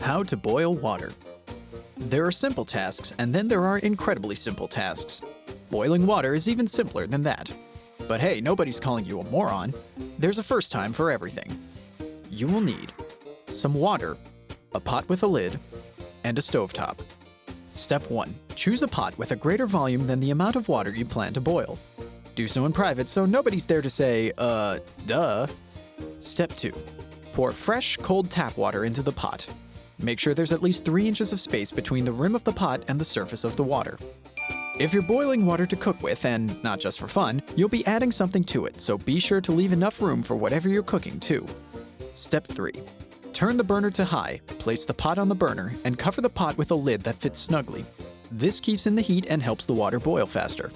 How to boil water. There are simple tasks, and then there are incredibly simple tasks. Boiling water is even simpler than that. But hey, nobody's calling you a moron. There's a first time for everything. You will need some water, a pot with a lid, and a stovetop. Step 1. Choose a pot with a greater volume than the amount of water you plan to boil. Do so in private so nobody's there to say, uh, duh. Step 2. Pour fresh, cold tap water into the pot. Make sure there's at least 3 inches of space between the rim of the pot and the surface of the water. If you're boiling water to cook with, and not just for fun, you'll be adding something to it, so be sure to leave enough room for whatever you're cooking too. Step 3. Turn the burner to high, place the pot on the burner, and cover the pot with a lid that fits snugly. This keeps in the heat and helps the water boil faster.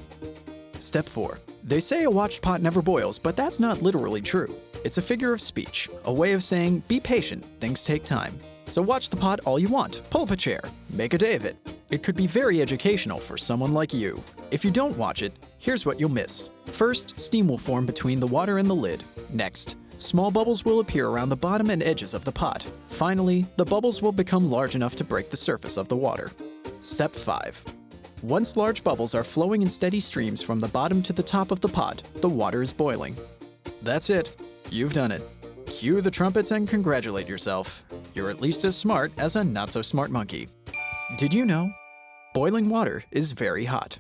Step 4. They say a watched pot never boils, but that's not literally true. It's a figure of speech, a way of saying, be patient, things take time. So watch the pot all you want, pull up a chair, make a day of it. It could be very educational for someone like you. If you don't watch it, here's what you'll miss. First, steam will form between the water and the lid. Next, small bubbles will appear around the bottom and edges of the pot. Finally, the bubbles will become large enough to break the surface of the water. Step 5. Once large bubbles are flowing in steady streams from the bottom to the top of the pot, the water is boiling. That's it. You've done it. Cue the trumpets and congratulate yourself. You're at least as smart as a not-so-smart monkey. Did you know? Boiling water is very hot.